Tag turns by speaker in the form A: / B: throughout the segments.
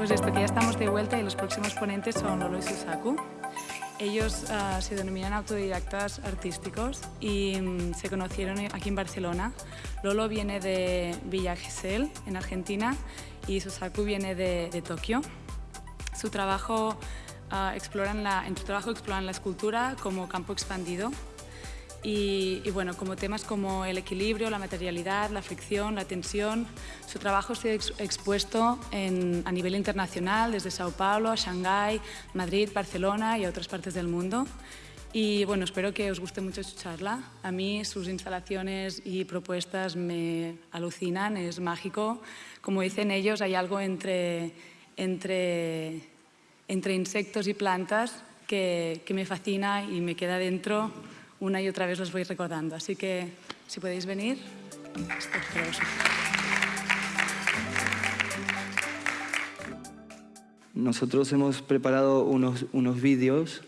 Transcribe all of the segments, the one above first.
A: Pues esto, que ya estamos de vuelta y los próximos ponentes son Lolo y Susaku. Ellos uh, se denominan autodidactas artísticos y um, se conocieron aquí en Barcelona. Lolo viene de Villa Gesell, en Argentina, y Susaku viene de, de Tokio. Su trabajo, uh, exploran la, en su trabajo exploran la escultura como campo expandido y, y, bueno, como temas como el equilibrio, la materialidad, la fricción, la tensión. Su trabajo ha ex expuesto en, a nivel internacional, desde Sao Paulo, Shanghái, Madrid, Barcelona y a otras partes del mundo. Y bueno, espero que os guste mucho su charla. A mí sus instalaciones y propuestas me alucinan, es mágico. Como dicen ellos, hay algo entre, entre, entre insectos y plantas que, que me fascina y me queda dentro una y otra vez los voy recordando. Así que, si podéis venir,
B: Nosotros hemos preparado unos, unos vídeos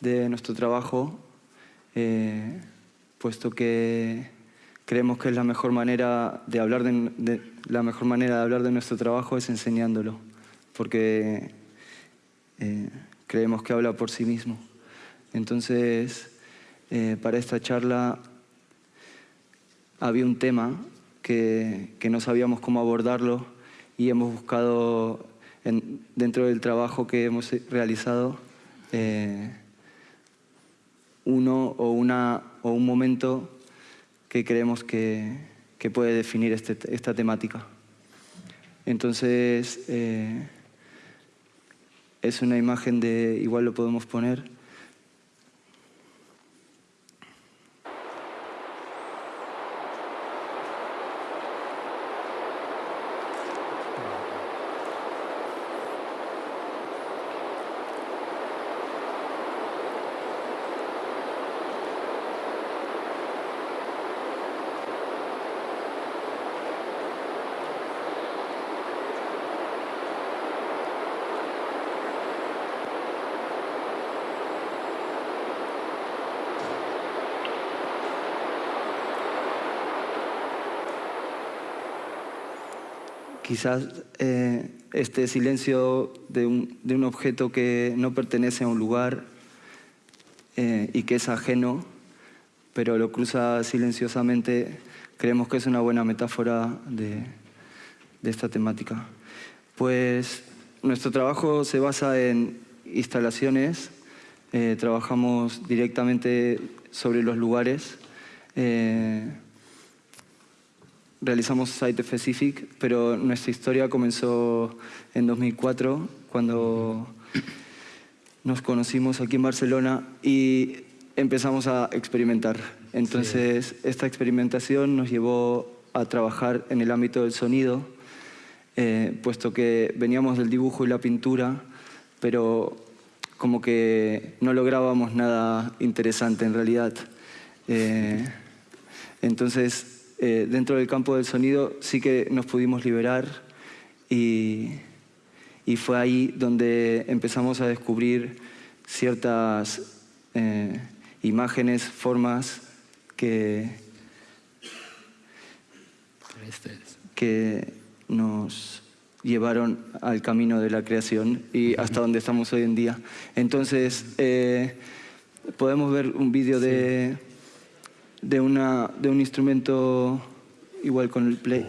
B: de nuestro trabajo, eh, puesto que creemos que es la mejor manera de hablar de, la mejor manera de hablar de nuestro trabajo es enseñándolo, porque eh, creemos que habla por sí mismo. Entonces, eh, para esta charla había un tema que, no sabíamos cómo abordarlo y hemos buscado en, dentro del trabajo que hemos realizado eh, uno o, una, o un momento que creemos que, que puede definir este, esta temática. Entonces, eh, es una imagen de, igual lo podemos poner, quizás eh, este silencio de un, de un, objeto que no pertenece a un lugar eh, y que es ajeno, pero lo cruza silenciosamente, creemos que es una buena metáfora de, de esta temática. Pues nuestro trabajo se basa en instalaciones, eh, trabajamos directamente sobre los lugares, realizamos Site Specific, pero nuestra historia comenzó en 2004, cuando nos conocimos aquí en Barcelona y empezamos a experimentar. Entonces, sí. esta experimentación nos llevó a trabajar en el ámbito del sonido, eh, puesto que veníamos del dibujo y la pintura, pero como que no lográbamos nada interesante en realidad. Eh, entonces, eh, dentro del campo del sonido sí que nos pudimos liberar y, y fue ahí donde empezamos a descubrir ciertas eh, imágenes, formas que, que nos llevaron al camino de la creación y hasta donde estamos hoy en día. Entonces, eh, podemos ver un vídeo de... Sí de, una, de un instrumento igual con el play.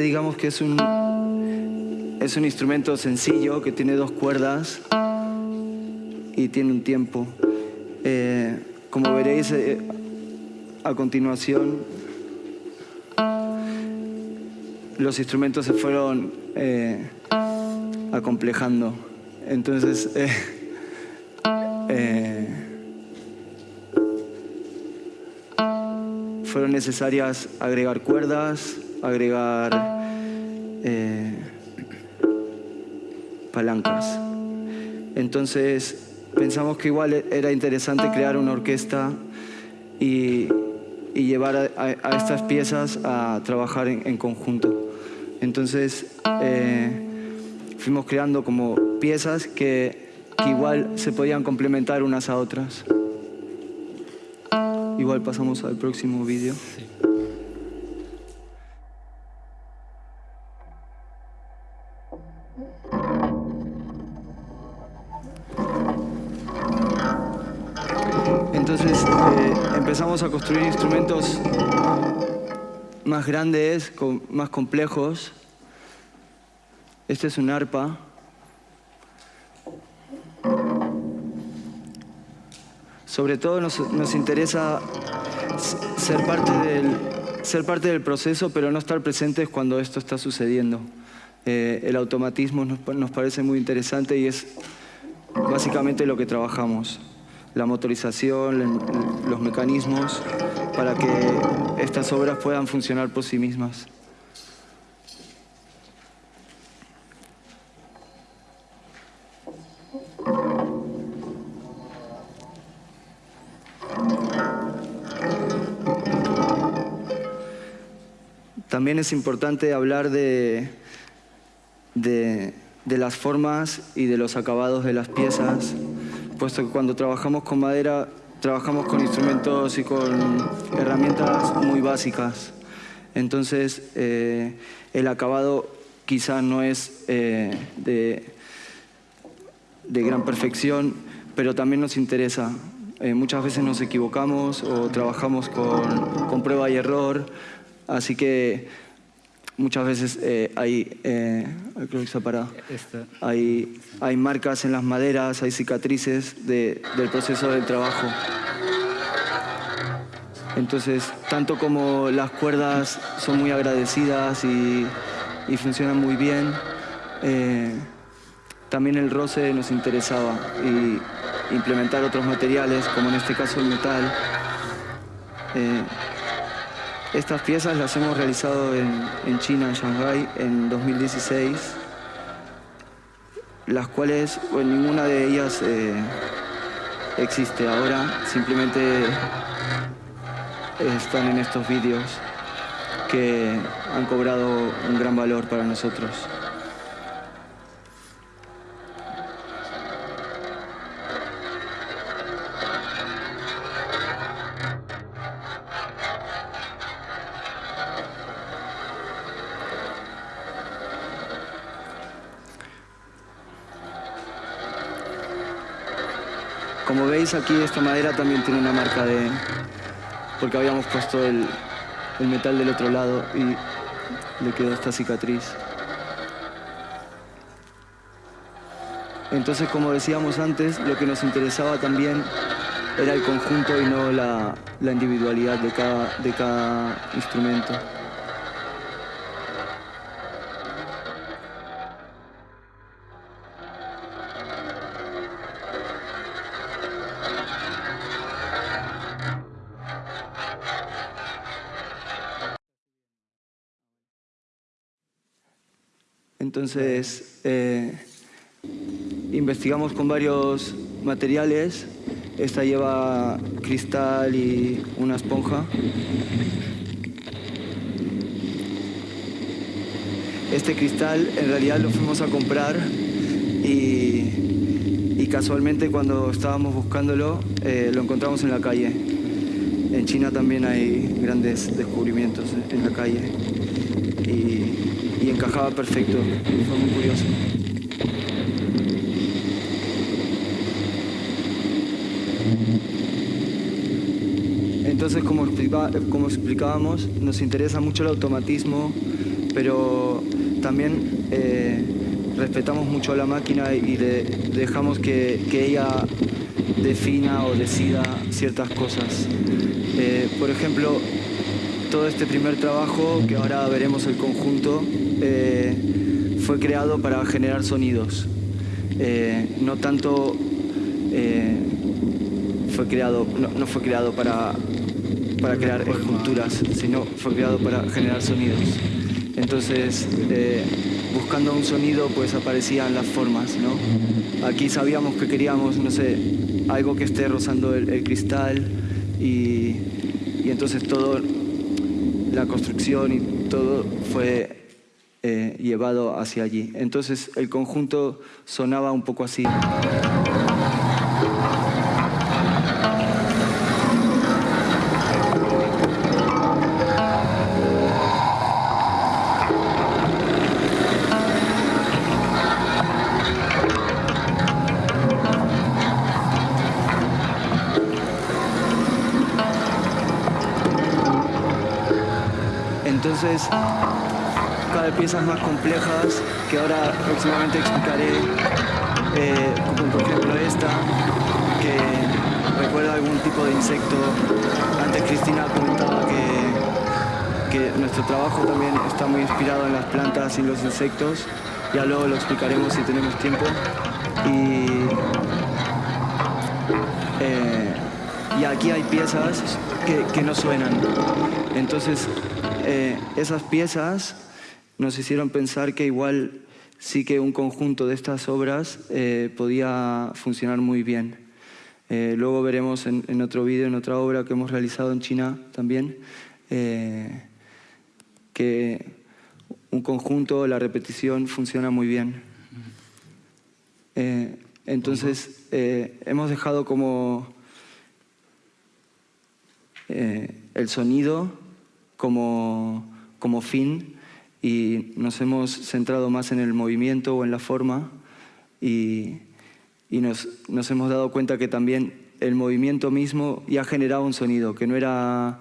B: Este digamos que es un, es un instrumento sencillo que tiene dos cuerdas y tiene un tiempo. Eh, como veréis eh, a continuación, los instrumentos se fueron eh, acomplejando. Entonces, fueron necesarias agregar cuerdas, agregar eh, palancas. Entonces pensamos que igual era interesante crear una orquesta y, llevar a, estas piezas a trabajar en, conjunto. Entonces eh, fuimos creando como piezas que, igual se podían complementar unas a otras. Igual pasamos al próximo vídeo. Entonces más grandes, más complejos. Este es un arpa. Sobre todo nos, interesa ser parte, del, ser parte del proceso, pero no estar presentes cuando esto está sucediendo. Eh, el automatismo nos parece muy interesante y es básicamente lo que trabajamos la motorización, los mecanismos, para que estas obras puedan funcionar por sí mismas. También es importante hablar de, de, las formas y de los acabados de las piezas, puesto que cuando trabajamos con madera, trabajamos con instrumentos y con herramientas muy básicas. Entonces, eh, el acabado quizás no es eh, de, de, gran perfección, pero también nos interesa. Eh, muchas veces nos equivocamos o trabajamos con, con prueba y error, así que muchas veces eh, hay, eh, creo que hay, hay marcas en las maderas, hay cicatrices del proceso del trabajo. Entonces, tanto como las cuerdas son muy agradecidas y, funcionan muy bien, eh, también el roce nos interesaba y implementar otros materiales, como en este caso el metal. Estas piezas las hemos realizado en, China, en Shanghai, en 2016, las cuales, bueno, ninguna de ellas eh, existe ahora, simplemente están en estos vídeos que han cobrado un gran valor para nosotros. Como veis aquí esta madera también tiene una marca de... porque habíamos puesto el, metal del otro lado y le quedó esta cicatriz. Entonces, como decíamos antes, lo que nos interesaba también era el conjunto y no la, individualidad de cada, instrumento. Entonces, eh, investigamos con varios materiales. Esta lleva cristal y una esponja. Este cristal en realidad lo fuimos a comprar y, casualmente cuando estábamos buscándolo eh, lo encontramos en la calle. En China también hay grandes descubrimientos en la calle encajaba perfecto, fue muy curioso. Entonces, como, explicábamos, nos interesa mucho el automatismo, pero también eh, respetamos mucho a la máquina y dejamos que, ella defina o decida ciertas cosas. Eh, por ejemplo, todo este primer trabajo, que ahora veremos el conjunto, eh, fue creado para generar sonidos. Eh, no tanto eh, fue creado, no, fue creado para, para crear esculturas, sino fue creado para generar sonidos. Entonces, buscando un sonido pues aparecían las formas, ¿no? Aquí sabíamos que queríamos, no sé, algo que esté rozando el, cristal y, y, entonces todo, la construcción y todo fue eh, llevado hacia allí. Entonces el conjunto sonaba un poco así. Piezas más complejas que ahora próximamente explicaré, eh, como por ejemplo esta, que recuerda algún tipo de insecto. Antes Cristina comentaba que, que nuestro trabajo también está muy inspirado en las plantas y los insectos. Ya luego lo explicaremos si tenemos tiempo. Y, eh, y aquí hay piezas que, no suenan. Entonces, eh, esas piezas nos hicieron pensar que igual sí que un conjunto de estas obras eh, podía funcionar muy bien. Eh, luego veremos en, otro vídeo, en otra obra que hemos realizado en China también, que un conjunto, la repetición, funciona muy bien. entonces, hemos dejado como el sonido como, como fin y nos hemos centrado más en el movimiento o en la forma y, y nos, nos, hemos dado cuenta que también el movimiento mismo ya generaba un sonido, que no era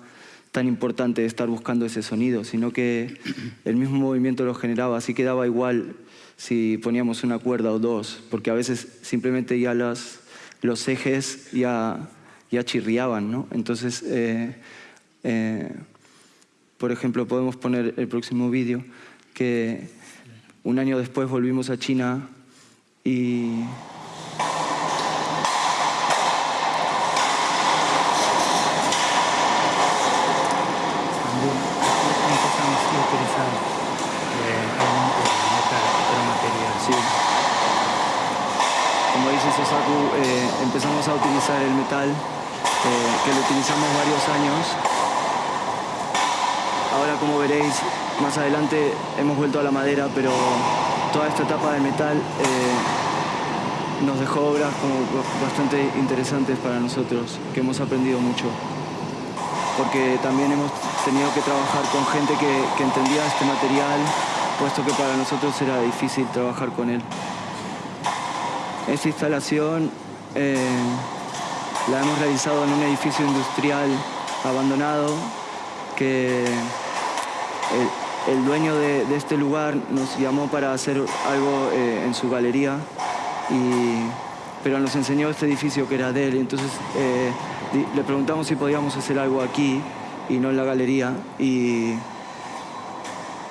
B: tan importante estar buscando ese sonido, sino que el mismo movimiento lo generaba, así que daba igual si poníamos una cuerda o dos, porque a veces simplemente ya las, los ejes ya, ya chirriaban, ¿no? Entonces, eh, eh, por ejemplo, podemos poner el próximo vídeo, que un año después volvimos a China y... Sosaku, eh, empezamos a utilizar el metal, eh, que lo utilizamos varios años Ahora, como veréis, más adelante hemos vuelto a la madera, pero toda esta etapa de metal eh, nos dejó obras como bastante interesantes para nosotros, que hemos aprendido mucho. Porque también hemos tenido que trabajar con gente que, entendía este material, puesto que para nosotros era difícil trabajar con él. Esta instalación eh, la hemos realizado en un edificio industrial abandonado que el, dueño de, este lugar nos llamó para hacer algo eh, en su galería, y, pero nos enseñó este edificio que era de él. Entonces eh, le preguntamos si podíamos hacer algo aquí y no en la galería. Y,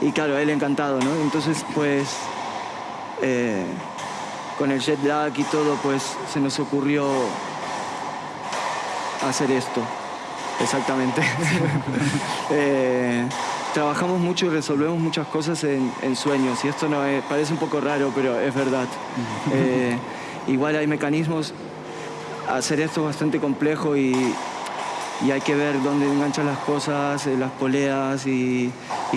B: y claro, él encantado, ¿no? Entonces, pues, eh, con el jet lag y todo, pues se nos ocurrió hacer esto. Exactamente. trabajamos mucho y resolvemos muchas cosas en, sueños. Y esto no parece un poco raro, pero es verdad. Eh, igual hay mecanismos. Hacer esto es bastante complejo y, hay que ver dónde enganchan las cosas, eh, las poleas y,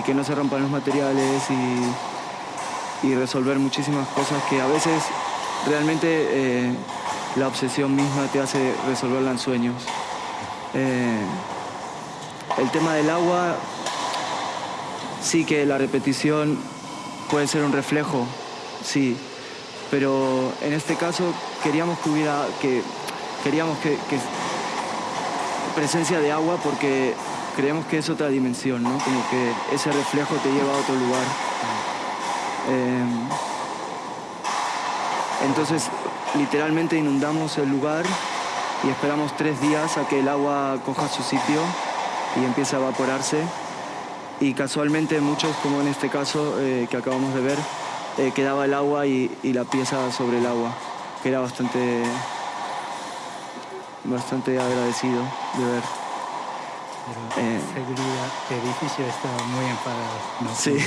B: que no se rompan los materiales y, resolver muchísimas cosas que a veces realmente eh, la obsesión misma te hace resolverla en sueños. El tema del agua sí que la repetición puede ser un reflejo, sí, pero en este caso queríamos que hubiera, que, queríamos que, presencia de agua porque creemos que es otra dimensión, ¿no? Como que ese reflejo te lleva a otro lugar. Eh, entonces, literalmente inundamos el lugar y esperamos tres días a que el agua coja su sitio y empiece a evaporarse y casualmente muchos, como en este caso eh, que acabamos de ver, eh, quedaba el agua y, la pieza sobre el agua, que era bastante, bastante agradecido de ver.
C: Pero eh, seguridad, el edificio está muy enfadado.
B: ¿no? Sí.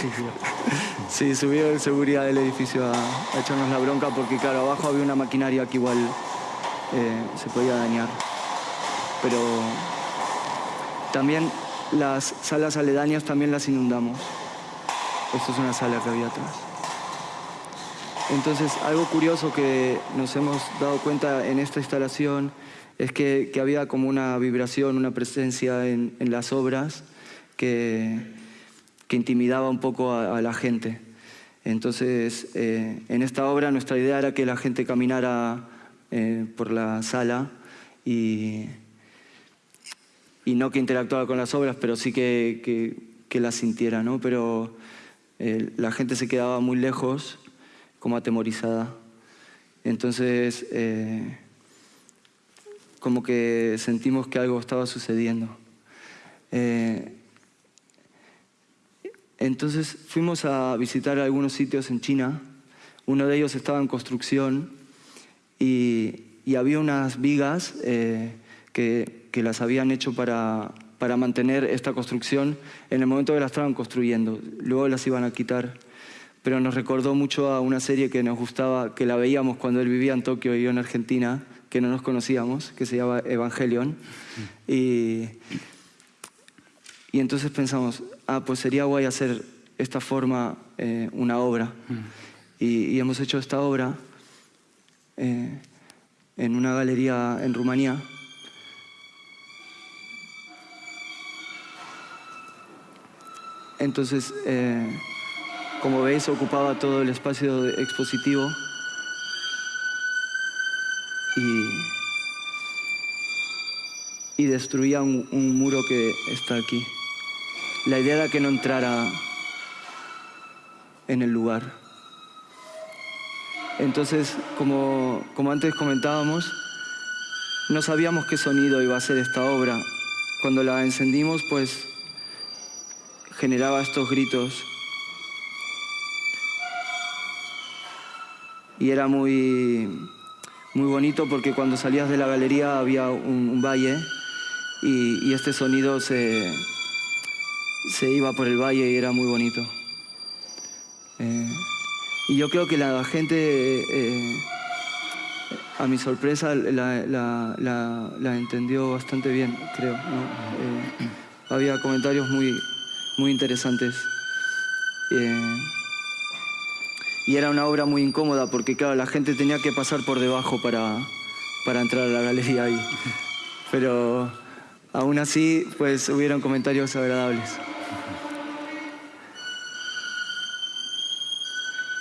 B: sí, subió el seguridad del edificio a, a, echarnos la bronca porque, claro, abajo había una maquinaria que igual eh, se podía dañar. Pero también las salas aledañas también las inundamos. Esto es una sala que había atrás. Entonces, algo curioso que nos hemos dado cuenta en esta instalación es que, había como una vibración, una presencia en, las obras que, intimidaba un poco a, la gente. Entonces, eh, en esta obra nuestra idea era que la gente caminara eh, por la sala y, y, no que interactuara con las obras, pero sí que, que, las sintiera, ¿no? Pero eh, la gente se quedaba muy lejos como atemorizada. Entonces, eh, como que sentimos que algo estaba sucediendo. Entonces fuimos a visitar algunos sitios en China. Uno de ellos estaba en construcción y, había unas vigas eh, que, que, las habían hecho para, para mantener esta construcción en el momento que la estaban construyendo. Luego las iban a quitar pero nos recordó mucho a una serie que nos gustaba, que la veíamos cuando él vivía en Tokio y yo en Argentina, que no nos conocíamos, que se llama Evangelion. Y, y entonces pensamos, ah, pues sería guay hacer esta forma eh, una obra. Y, hemos hecho esta obra eh, en una galería en Rumanía. Entonces, eh, como veis, ocupaba todo el espacio expositivo y, destruía un, muro que está aquí. La idea era que no entrara en el lugar. Entonces, como, como antes comentábamos, no sabíamos qué sonido iba a ser esta obra. Cuando la encendimos, pues generaba estos gritos y era muy, muy bonito porque cuando salías de la galería había un, valle y, este sonido se, se iba por el valle y era muy bonito. Eh, y yo creo que la gente, eh, a mi sorpresa, la, la, entendió bastante bien, creo. Eh, había comentarios muy, muy interesantes. Y era una obra muy incómoda porque, claro, la gente tenía que pasar por debajo para, para entrar a la galería ahí. Pero aún así, pues hubieron comentarios agradables.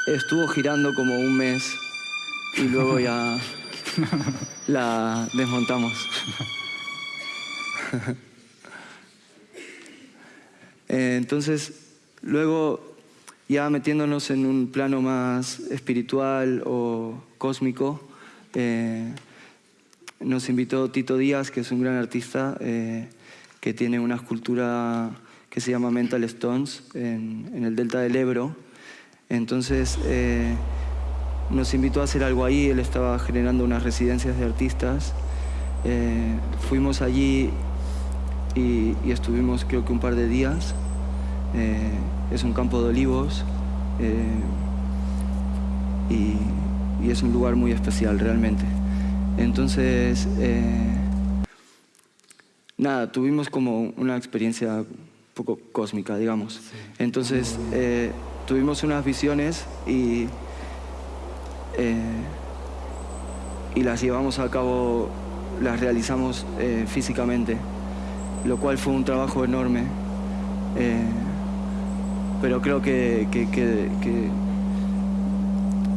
B: Estuvo girando como un mes y luego ya la desmontamos. Entonces, luego ya metiéndonos en un plano más espiritual o cósmico, eh, nos invitó Tito Díaz, que es un gran artista, eh, que tiene una escultura que se llama Mental Stones en, el delta del Ebro. Entonces eh, nos invitó a hacer algo ahí, él estaba generando unas residencias de artistas. fuimos allí y, y, estuvimos creo que un par de días es un campo de olivos eh, y, es un lugar muy especial realmente. Entonces, eh, nada, tuvimos como una experiencia un poco cósmica, digamos. Entonces, eh, tuvimos unas visiones y, y las llevamos a cabo, las realizamos físicamente, lo cual fue un trabajo enorme pero creo que,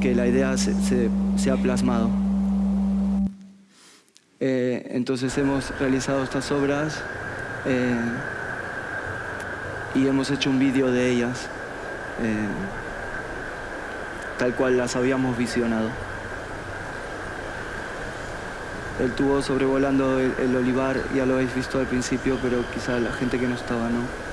B: que, la idea se, ha plasmado. Eh, entonces hemos realizado estas obras eh, y hemos hecho un vídeo de ellas, eh, tal cual las habíamos visionado. El tubo sobrevolando el, el olivar, ya lo habéis visto al principio, pero quizá la gente que no estaba no.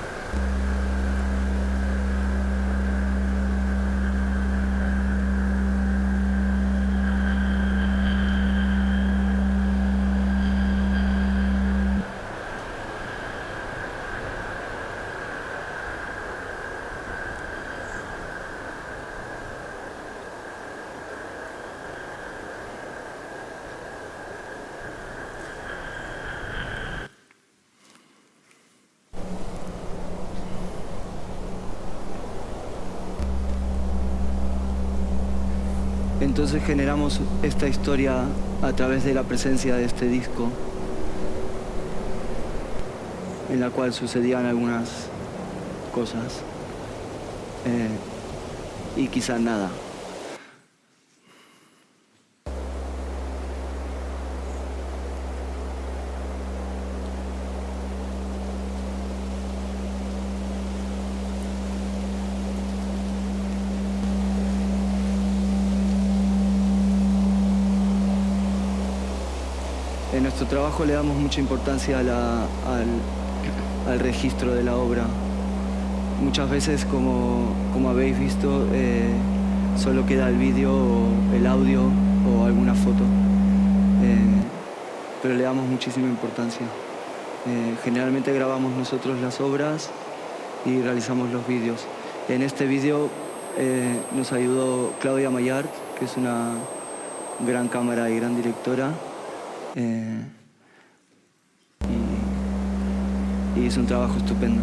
B: Entonces generamos esta historia a través de la presencia de este disco, en la cual sucedían algunas cosas eh, y quizás nada. Trabajo le damos mucha importancia al, al registro de la obra. Muchas veces, como, como habéis visto, eh, solo queda el vídeo, el audio o alguna foto. Eh, pero le damos muchísima importancia. Eh, generalmente grabamos nosotros las obras y realizamos los vídeos. En este vídeo nos ayudó Claudia Mayart, que es una gran cámara y gran directora. Y, hizo un trabajo estupendo.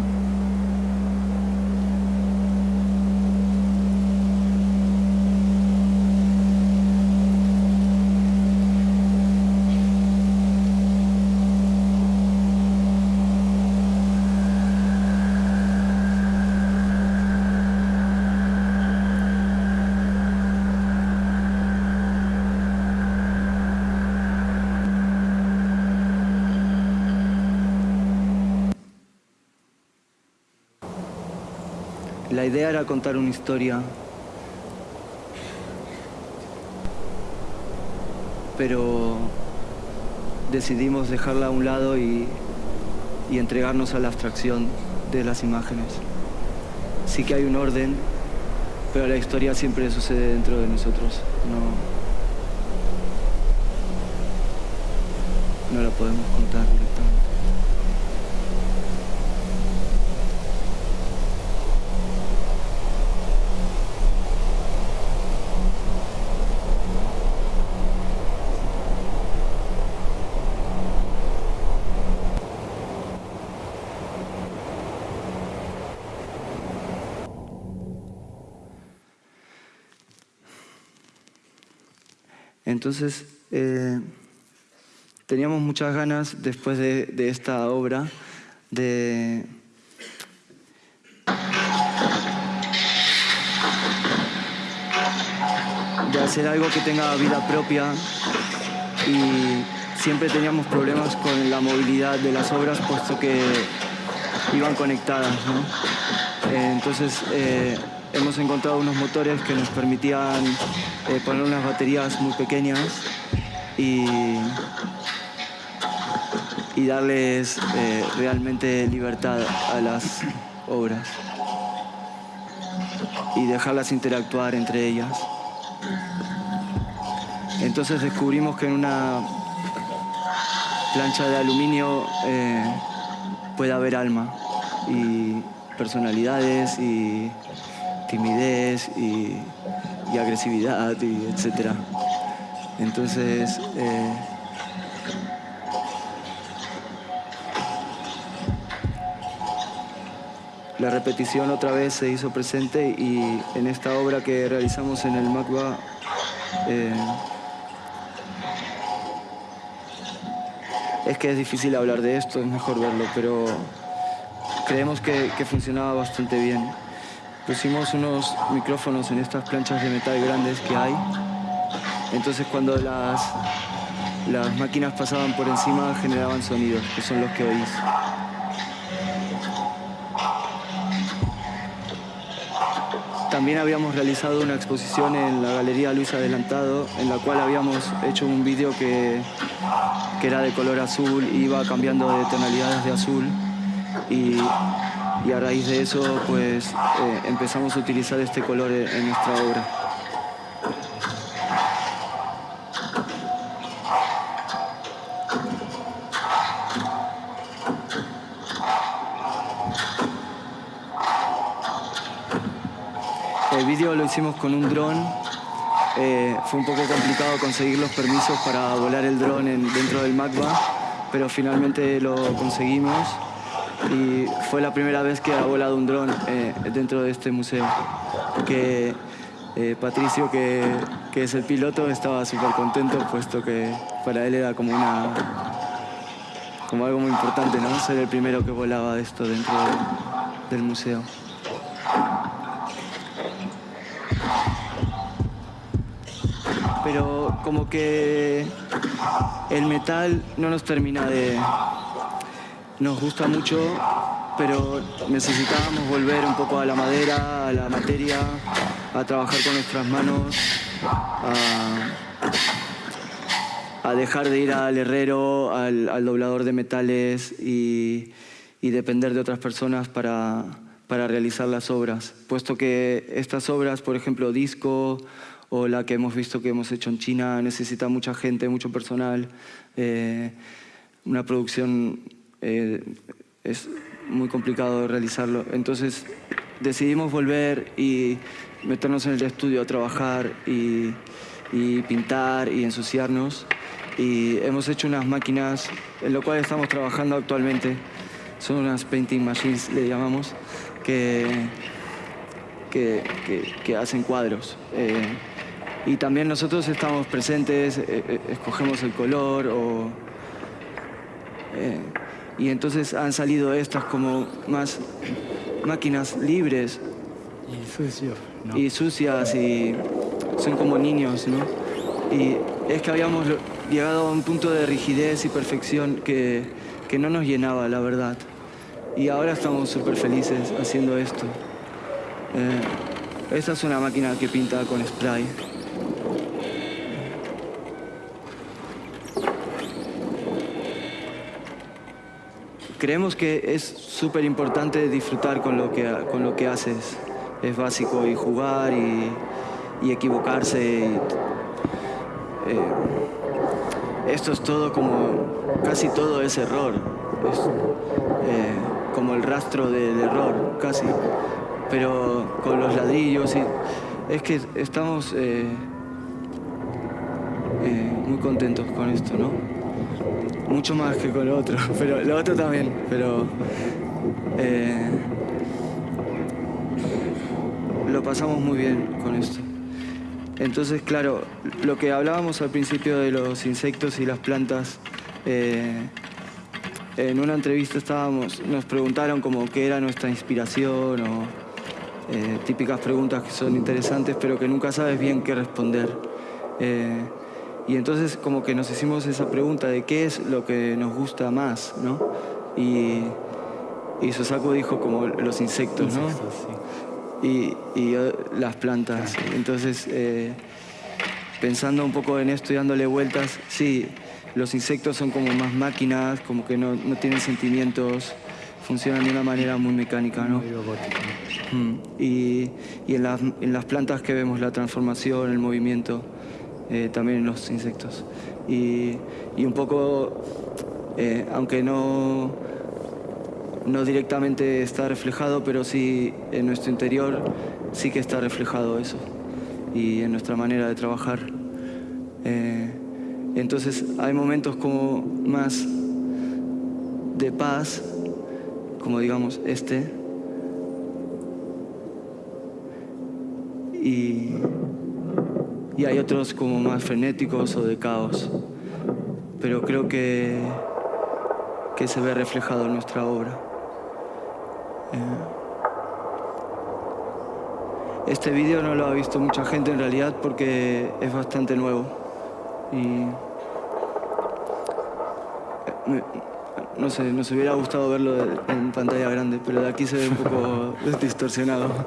B: Idea era contar una historia, pero decidimos dejarla a un lado y, y entregarnos a la abstracción de las imágenes. Sí que hay un orden, pero la historia siempre sucede dentro de nosotros. No, no la podemos contar directamente. Entonces, eh, teníamos muchas ganas después de, esta obra de... de hacer algo que tenga vida propia y siempre teníamos problemas con la movilidad de las obras puesto que iban conectadas, ¿no? Eh, entonces eh, hemos encontrado unos motores que nos permitían eh, poner unas baterías muy pequeñas y, darles eh, realmente libertad a las obras y dejarlas interactuar entre ellas. Entonces descubrimos que en una plancha de aluminio eh, puede haber alma y personalidades y timidez y, agresividad y etcétera. Entonces eh, la repetición otra vez se hizo presente y en esta obra que realizamos en el MACBA eh, es que es difícil hablar de esto, es mejor verlo, pero creemos que funcionaba bastante bien. Pusimos unos micrófonos en estas planchas de metal grandes que hay, entonces cuando las, las máquinas pasaban por encima generaban sonidos, que son los que oís. También habíamos realizado una exposición en la Galería Luis Adelantado, en la cual habíamos hecho un vídeo que, que era de color azul iba cambiando de tonalidades de azul. Y, y a raíz de eso, pues eh, empezamos a utilizar este color en nuestra obra. El vídeo lo hicimos con un dron. Eh, fue un poco complicado conseguir los permisos para volar el dron en- dentro del MACBA, pero finalmente lo conseguimos y fue la primera vez que ha volado un dron eh, dentro de este museo. Que Eh, Patricio, que, que, es el piloto, estaba súper contento, puesto que para él era como una como algo muy importante, ¿no? Ser el primero que volaba esto dentro del museo. Pero como que el metal no nos termina de... Nos gusta mucho, pero necesitábamos volver un poco a la madera, a la materia, a trabajar con nuestras manos, a, dejar de ir al herrero, al, doblador de metales y, depender de otras personas para, para realizar las obras. Puesto que estas obras, por ejemplo, disco o la que hemos visto que hemos hecho en China, necesita mucha gente, mucho personal. Eh, una producción eh, es muy complicado realizarlo. Entonces decidimos volver y meternos en el estudio a trabajar y, pintar y ensuciarnos. Y hemos hecho unas máquinas en lo cual estamos trabajando actualmente. Son unas painting machines, le llamamos, que, que, hacen cuadros. Eh, y también nosotros estamos presentes, eh, escogemos el color o, y entonces han salido estas como más máquinas libres.
C: Y sucios.
B: Y sucias y son como niños, ¿no? Y es que habíamos llegado a un punto de rigidez y perfección que, que no nos llenaba, la verdad. Y ahora estamos súper felices haciendo esto. esta es una máquina que pinta con spray. Creemos que es súper importante disfrutar con lo, que, con lo que haces. Es básico y jugar y, equivocarse. Eh, esto es todo como, casi todo es error. Es eh, como el rastro del error, casi. Pero con los ladrillos y... Es que estamos eh, muy contentos con esto, ¿no? Mucho más que con lo otro, pero lo otro también, pero eh, lo pasamos muy bien con esto. Entonces, claro, lo que hablábamos al principio de los insectos y las plantas, eh, en una entrevista estábamos, nos preguntaron como qué era nuestra inspiración o eh, típicas preguntas que son interesantes pero que nunca sabes bien qué responder. Y entonces como que nos hicimos esa pregunta de qué es lo que nos gusta más, ¿no? Y, y Susaku dijo como los insectos, ¿no? Y, y, las plantas. Entonces, eh, pensando un poco en esto y dándole vueltas, sí, los insectos son como más máquinas, como que no, no tienen sentimientos, funcionan de una manera muy mecánica, ¿no? Mm. Y, y en, las, en las plantas que vemos la transformación, el movimiento. Eh, también en los insectos. Y, un poco, eh, aunque no, no directamente está reflejado, pero sí en nuestro interior sí que está reflejado eso y en nuestra manera de trabajar. Eh, entonces hay momentos como más de paz, como digamos este, y y hay otros como más frenéticos o de caos. Pero creo que, que se ve reflejado en nuestra obra. Eh, este vídeo no lo ha visto mucha gente en realidad porque es bastante nuevo. Y eh, no sé, nos hubiera gustado verlo en pantalla grande, pero de aquí se ve un poco distorsionado.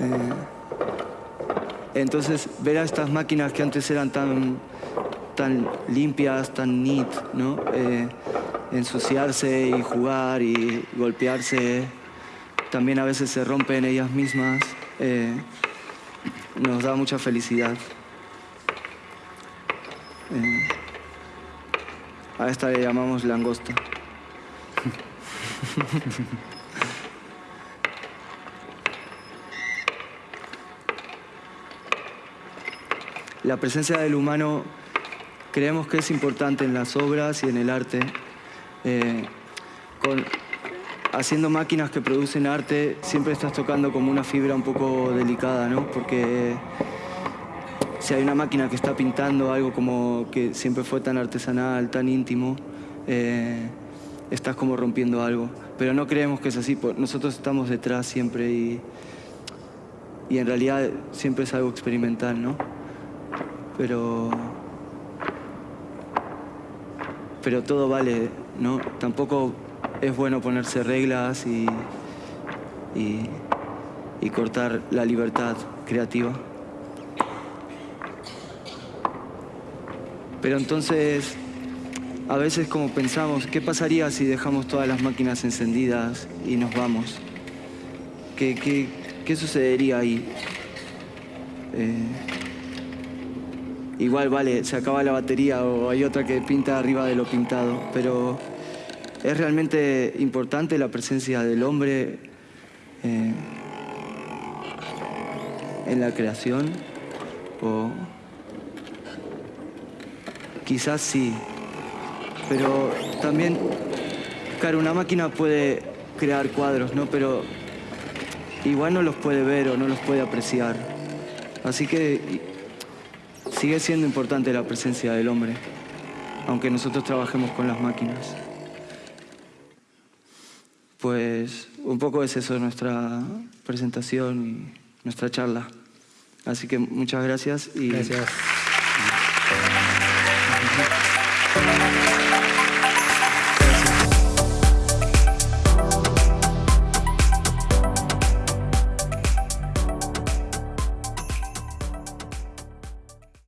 B: Eh, entonces, ver a estas máquinas que antes eran tan, tan limpias, tan neat, ¿no? Eh, ensuciarse y jugar y golpearse, también a veces se rompen ellas mismas, eh, nos da mucha felicidad. Eh, a esta le llamamos langosta. la presencia del humano creemos que es importante en las obras y en el arte. Eh, haciendo máquinas que producen arte, siempre estás tocando como una fibra un poco delicada, ¿no? Porque si hay una máquina que está pintando algo como que siempre fue tan artesanal, tan íntimo, eh, estás como rompiendo algo. Pero no creemos que es así, nosotros estamos detrás siempre y, y en realidad siempre es algo experimental, ¿no? Pero... Pero todo vale, ¿no? Tampoco es bueno ponerse reglas y, y, cortar la libertad creativa. Pero entonces, a veces como pensamos, ¿qué pasaría si dejamos todas las máquinas encendidas y nos vamos? ¿Qué, qué, sucedería ahí? Eh, igual, vale, se acaba la batería o hay otra que pinta arriba de lo pintado, pero es realmente importante la presencia del hombre eh, en la creación o quizás sí, pero también, claro, una máquina puede crear cuadros, ¿no? Pero igual no los puede ver o no los puede apreciar. Así que sigue siendo importante la presencia del hombre, aunque nosotros trabajemos con las máquinas. Pues un poco es eso nuestra presentación y nuestra charla. Así que muchas gracias y...
C: Gracias.